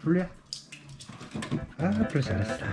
불리야 아 불 잘했어